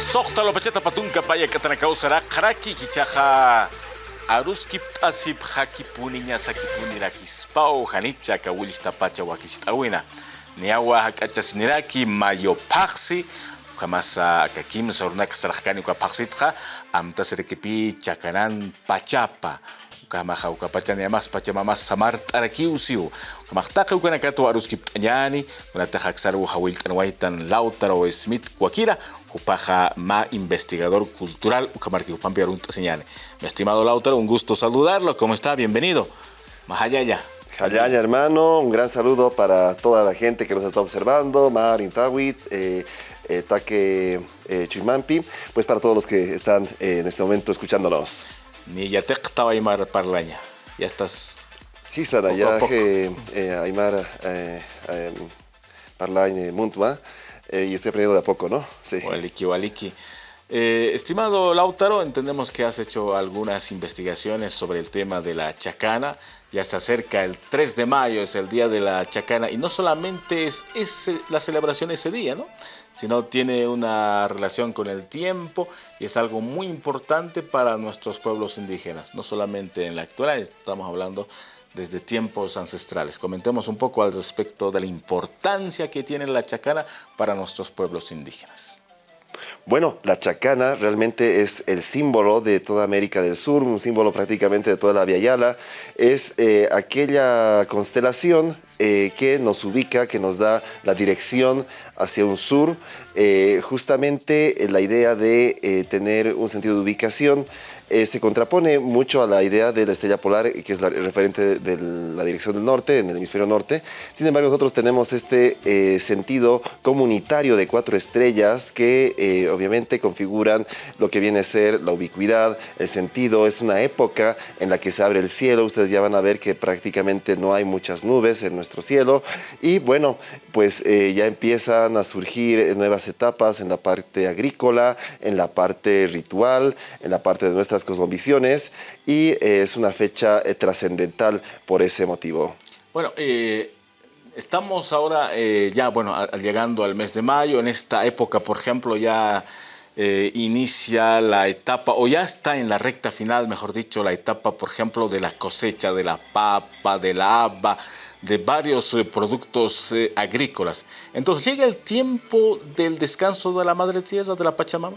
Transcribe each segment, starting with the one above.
Soqtalo pachata patunka paya katanakausara qaraki hichaja aruskip tasip hakipuni ña sakipuni rakispaw hanicha tapacha pacha wakistawina niawa hak'achasniraki mayopaqsi kamasa akakimsa kasarakani kwa paksi tka. Amta serikipi chakanan pachapa kamaja ukapachani amas pachamamas samar tarakiusiu kamaktaqa ukanakato aruskip t'añani kunataja xaru hawilt'an waytan lautaro smith kuakira Cupaja Ma investigador cultural Ucamarqui Upampi Señane. Mi estimado Lautaro, un gusto saludarlo. ¿Cómo está? Bienvenido. Mahayaya. Hayaya, hermano, un gran saludo para toda la gente que nos está observando, Mar, Intawit, eh, eh, Taque eh, pues para todos los que están eh, en este momento escuchándonos. Ni ya te estaba Aymar Parlaña, ya estás. Gisara, ya que Aymar Parlaña Muntma. Eh, y estoy aprendiendo de a poco, ¿no? Sí. Waliki, waliki. Eh, estimado Lautaro, entendemos que has hecho algunas investigaciones sobre el tema de la chacana. Ya se acerca el 3 de mayo, es el día de la chacana, y no solamente es, la celebración ese día, ¿no? sino tiene una relación con el tiempo y es algo muy importante para nuestros pueblos indígenas, no solamente en la actualidad, estamos hablando desde tiempos ancestrales. Comentemos un poco al respecto de la importancia que tiene la chacana para nuestros pueblos indígenas. Bueno, la chacana realmente es el símbolo de toda América del Sur, un símbolo prácticamente de toda la Via Yala. Es eh, aquella constelación eh, que nos ubica, que nos da la dirección hacia un sur. Eh, justamente la idea de tener un sentido de ubicación eh, se contrapone mucho a la idea de la estrella polar, que es la referente de la dirección del norte, en el hemisferio norte. Sin embargo, nosotros tenemos este eh, sentido comunitario de cuatro estrellas que eh, obviamente configuran lo que viene a ser la ubicuidad, el sentido. Es una época en la que se abre el cielo. Ustedes ya van a ver que prácticamente no hay muchas nubes en nuestro cielo. Y bueno, pues ya empiezan a surgir nuevas etapas en la parte agrícola, en la parte ritual, en la parte de nuestras cosmovisiones y eh, es una fecha eh, trascendental por ese motivo. Bueno, eh, estamos ahora ya, bueno, llegando al mes de mayo, en esta época, por ejemplo, ya inicia la etapa, o ya está en la recta final, mejor dicho, la etapa, por ejemplo, de la cosecha de la papa, de la haba, de varios productos agrícolas. Entonces, ¿llega el tiempo del descanso de la Madre Tierra, de la Pachamama?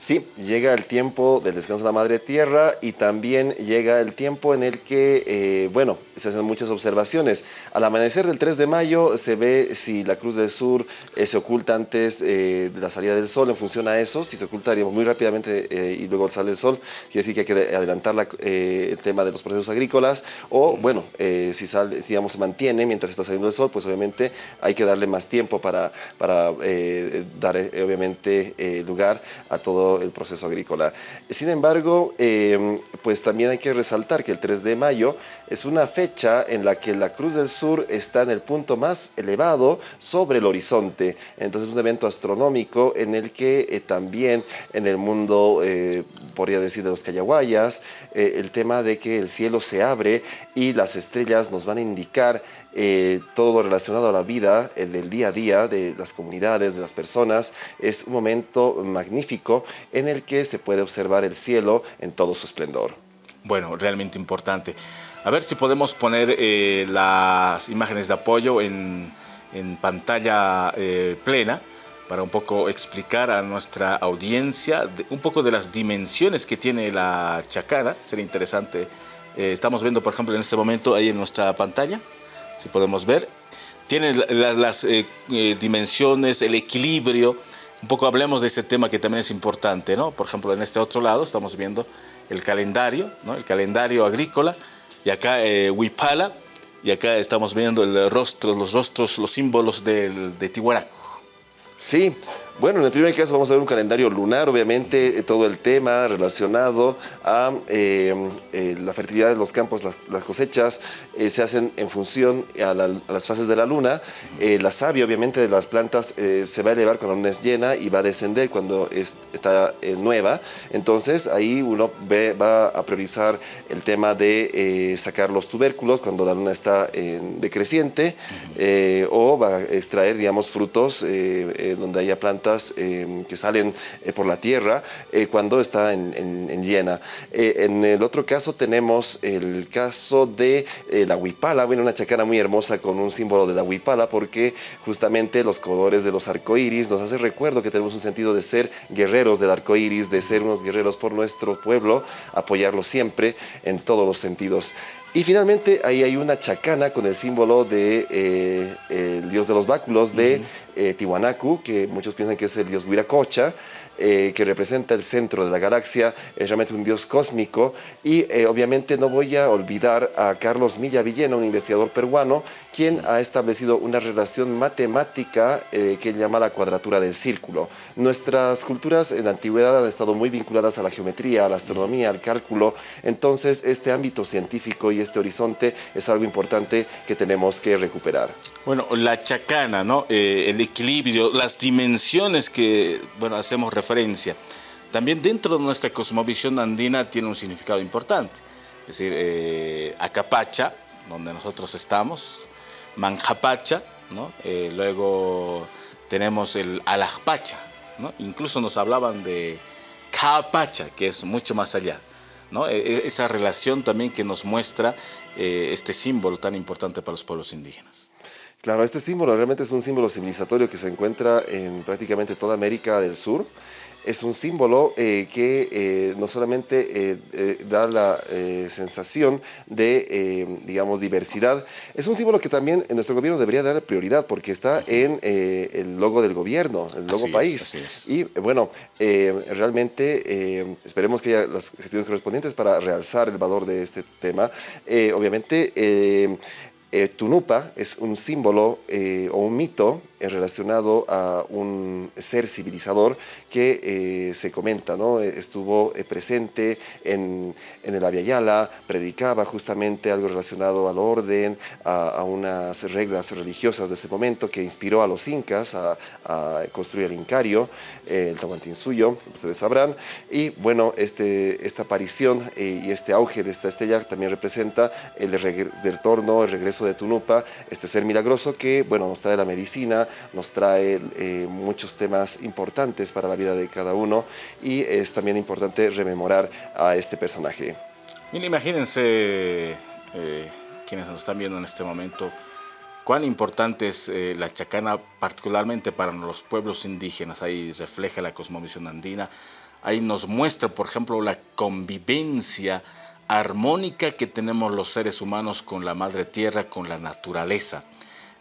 Sí, llega el tiempo del descanso de la Madre Tierra y también llega el tiempo en el que, eh, bueno, se hacen muchas observaciones. Al amanecer del 3 de mayo se ve si la Cruz del Sur eh, se oculta antes eh, de la salida del sol en función a eso. Si se oculta muy rápidamente y luego sale el sol, quiere decir que hay que adelantar el tema de los procesos agrícolas. O, bueno, si, sale, digamos, se mantiene mientras está saliendo el sol, pues obviamente hay que darle más tiempo para, para dar, obviamente, lugar a todo el proceso agrícola. Sin embargo, em, pues también hay que resaltar que el 3 de mayo es una fecha en la que la Cruz del Sur está en el punto más elevado sobre el horizonte. Entonces es un evento astronómico en el que eh, también en el mundo, eh, podría decir de los Cayaguayas, eh, el tema de que el cielo se abre y las estrellas nos van a indicar eh, todo lo relacionado a la vida el del día a día de las comunidades, de las personas, es un momento magnífico en el que se puede observar el cielo en todo su esplendor. Bueno, realmente importante. A ver si podemos poner eh, las imágenes de apoyo en, pantalla eh, plena para un poco explicar a nuestra audiencia un poco de las dimensiones que tiene la chacana. Sería interesante. estamos viendo, por ejemplo, en este momento ahí en nuestra pantalla si podemos ver. Tiene las, eh, eh, dimensiones, el equilibrio. Un poco hablemos de ese tema que también es importante, ¿no? Por ejemplo, en este otro lado estamos viendo el calendario, ¿no? El calendario agrícola. Y acá eh, Huipala. Y acá estamos viendo el rostro, los rostros, los símbolos de Tihuanaco. Sí, bueno, en el primer caso vamos a ver un calendario lunar, obviamente eh, todo el tema relacionado a eh, eh, la fertilidad de los campos, las, cosechas, se hacen en función a, las fases de la luna. la savia, obviamente, de las plantas se va a elevar cuando la luna es llena y va a descender cuando está nueva. Entonces, ahí uno va a priorizar el tema de sacar los tubérculos cuando la luna está decreciente o va a extraer, digamos, frutos donde haya plantas gotas que salen por la tierra cuando está en, llena. en el otro caso tenemos el caso de la huipala, bueno, una chacana muy hermosa con un símbolo de la huipala porque justamente los colores de los arcoíris nos hace recuerdo que tenemos un sentido de ser guerreros del arco iris, de ser unos guerreros por nuestro pueblo, apoyarlo siempre en todos los sentidos. Y finalmente ahí hay una chacana con el símbolo de eh, el dios de los báculos de eh, Tiwanaku, que muchos piensan que es el dios Huiracocha, eh, que representa el centro de la galaxia, es realmente un dios cósmico y eh, obviamente no voy a olvidar a Carlos Milla Villena, un investigador peruano, quien ha establecido una relación matemática eh, que él llama la cuadratura del círculo. Nuestras culturas en la antigüedad han estado muy vinculadas a la geometría, a la astronomía, al cálculo, entonces este ámbito científico y este horizonte es algo importante que tenemos que recuperar. Bueno, la chacana, ¿no? el equilibrio, las dimensiones que, bueno, hacemos referencia también dentro de nuestra cosmovisión andina tiene un significado importante. Es decir, eh, Acapacha, donde nosotros estamos, Manjapacha. Eh, luego tenemos el Alajpacha, incluso nos hablaban de Capacha, que es mucho más allá. E, e, esa relación también que nos muestra eh, este símbolo tan importante para los pueblos indígenas. Claro, este símbolo realmente es un símbolo civilizatorio que se encuentra en prácticamente toda América del Sur es un símbolo eh, que eh, no solamente eh, da la sensación de, digamos, diversidad, es un símbolo que también nuestro gobierno debería dar prioridad porque está en el logo del gobierno, el logo país. Y bueno, realmente esperemos que haya las gestiones correspondientes para realzar el valor de este tema. obviamente, Tunupa es un símbolo o un mito relacionado a un ser civilizador que eh, se comenta, ¿no? estuvo eh, presente en, en el Yala, predicaba justamente algo relacionado al orden, a, unas reglas religiosas de ese momento que inspiró a los incas a, construir el Incario, eh, el suyo ustedes sabrán, y bueno, este, esta aparición y este auge de esta estrella también representa el retorno, el regreso de Tunupa, este ser milagroso que, bueno, nos trae la medicina, nos trae eh, muchos temas importantes para la vida de cada uno y es también importante rememorar a este personaje. Bien, imagínense eh, quienes nos están viendo en este momento, cuán importante es eh, la chacana particularmente para los pueblos indígenas, ahí refleja la cosmovisión andina, ahí nos muestra por ejemplo la convivencia armónica que tenemos los seres humanos con la madre tierra, con la naturaleza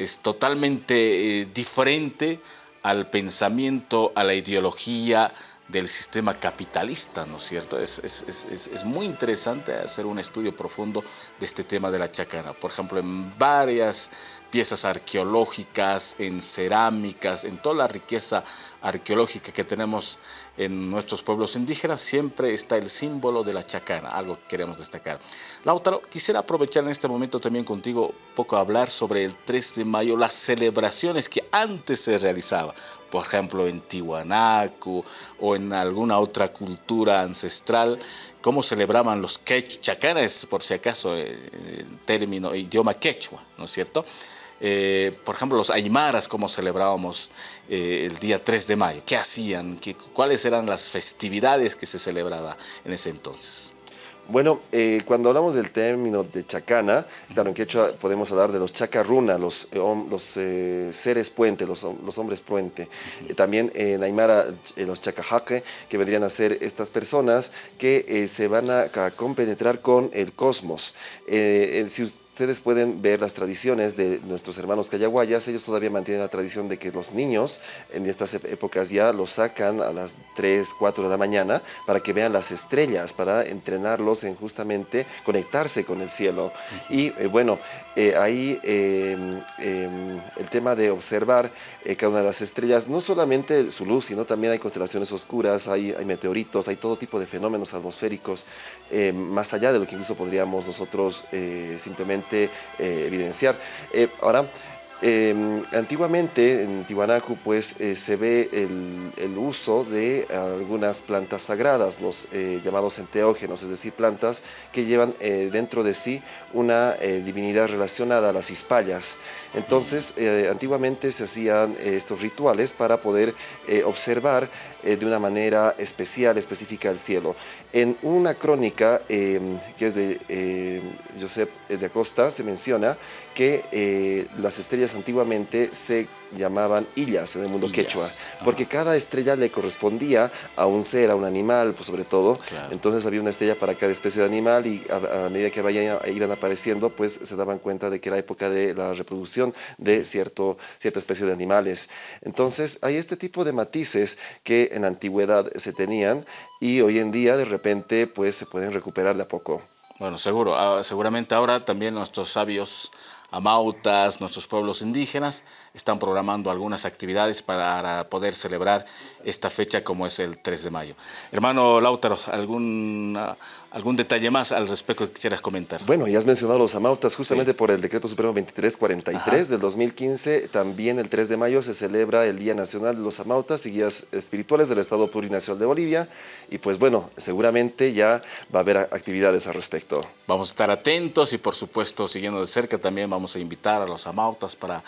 es totalmente eh, diferente al pensamiento, a la ideología del sistema capitalista, ¿no es cierto? Es, muy interesante hacer un estudio profundo de este tema de la chacana. Por ejemplo, en varias piezas arqueológicas, en cerámicas, en toda la riqueza arqueológica que tenemos en nuestros pueblos indígenas, siempre está el símbolo de la chacana, algo que queremos destacar. Lautaro, quisiera aprovechar en este momento también contigo poco hablar sobre el 3 de mayo, las celebraciones que antes se realizaban, por ejemplo en Tiwanaku o en alguna otra cultura ancestral, cómo celebraban los quech, chacanas, por si acaso, en eh, término, idioma quechua, ¿no es cierto? Eh, por ejemplo, los aymaras, cómo celebrábamos eh, el día 3 de mayo, qué hacían, ¿Qué, cuáles eran las festividades que se celebraba en ese entonces. Bueno, eh, cuando hablamos del término de chacana, claro, en quechua podemos hablar de los chacarruna, los, seres puente, los, hombres puente. también en Aymara, los chacajaque, que vendrían a ser estas personas que se van a, compenetrar con el cosmos. si ustedes pueden ver las tradiciones de nuestros hermanos cayaguayas, ellos todavía mantienen la tradición de que los niños en estas épocas ya los sacan a las 3, 4 de la mañana para que vean las estrellas, para entrenarlos en justamente conectarse con el cielo. Y eh, bueno, eh, ahí em, em, el tema de observar eh, cada una de las estrellas, no solamente su luz, sino también hay constelaciones oscuras, hay, hay meteoritos, hay todo tipo de fenómenos atmosféricos, más allá de lo que incluso podríamos nosotros simplemente eh, evidenciar. Eh, ahora, Em, antiguamente en Tiwanaku pues eh, se ve el, uso de algunas plantas sagradas, los llamados enteógenos, es decir, plantas que llevan dentro de sí una divinidad relacionada a las hispallas. Entonces, antiguamente se hacían estos rituales para poder observar de una manera especial, específica el cielo. En una crónica em, que es de Josep de Acosta se menciona que las estrellas antiguamente se llamaban illas en el mundo quechua, porque cada estrella le correspondía a un ser, a un animal, pues sobre todo. Entonces había una estrella para cada especie de animal y a, medida que vayan, iban apareciendo, pues se daban cuenta de que era época de la reproducción de cierto, cierta especie de animales. Entonces hay este tipo de matices que en la antigüedad se tenían y hoy en día de repente pues se pueden recuperar de a poco. Bueno, seguro, ah, seguramente ahora también nuestros sabios amautas, nuestros pueblos indígenas, están programando algunas actividades para poder celebrar esta fecha como es el 3 de mayo. Hermano Lautaro, ¿algún, algún detalle más al respecto que quisieras comentar? Bueno, ya has mencionado los amautas, justamente por el Decreto Supremo 2343 del 2015, también el 3 de mayo se celebra el Día Nacional de los Amautas y Guías Espirituales del Estado Plurinacional de Bolivia, y pues bueno, seguramente ya va a haber actividades al respecto. Vamos a estar atentos y por supuesto siguiendo de cerca también vamos a invitar a los amautas para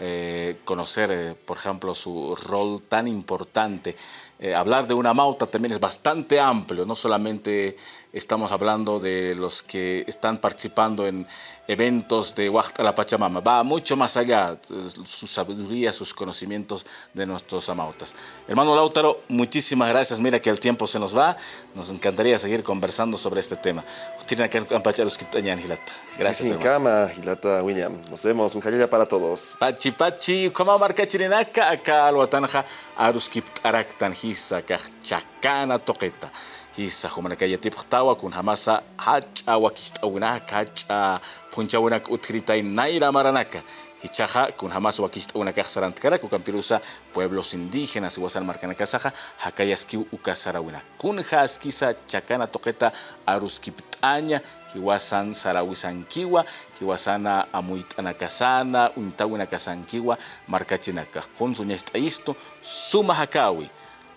eh, conocer, eh, por ejemplo, su rol tan importante. Eh, hablar de una mauta también es bastante amplio, no solamente estamos hablando de los que están participando en eventos de la Pachamama, va mucho más allá, su sabiduría, sus conocimientos de nuestros amautas. Hermano Lautaro, muchísimas gracias, mira que el tiempo se nos va, nos encantaría seguir conversando sobre este tema. Gracias, hermano. William. Nos vemos, un jayaya para todos. Pachi, pachi, como marca chirinaka, acá alwatanja, aruskipt araktan hisa, chacana toqueta. hisa humanakaya tipqtawa kun hamasa hacha wakisht'awinaka hacha punchawinaka utkiritay nayra maranaka Hichaja, kun jamás wakist una sarantkara, kukan pirusa pueblos indígenas, iguasan marcanakasaja, hakayaski ukasarawina. Kun haskisa chakana toqueta aruskiptaña, hiwasan sarawisankiwa, hiwasana amuitanakasana, untawinakasankiwa, markachinaka. Kun suñestaisto, suma hakawi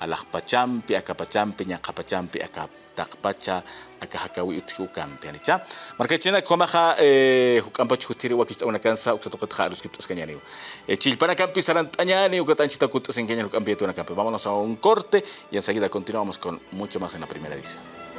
alaqpachampi akapachampi ñaqapachampi akaptaqpacha akahakawi utji ukampi anicha markachina komaja eh, una kansa uksatoqatja aluskiptas kañaniwa eh, chilpana campi sarantañani una campi vámonos a un corte y enseguida continuamos con mucho más en la primera edición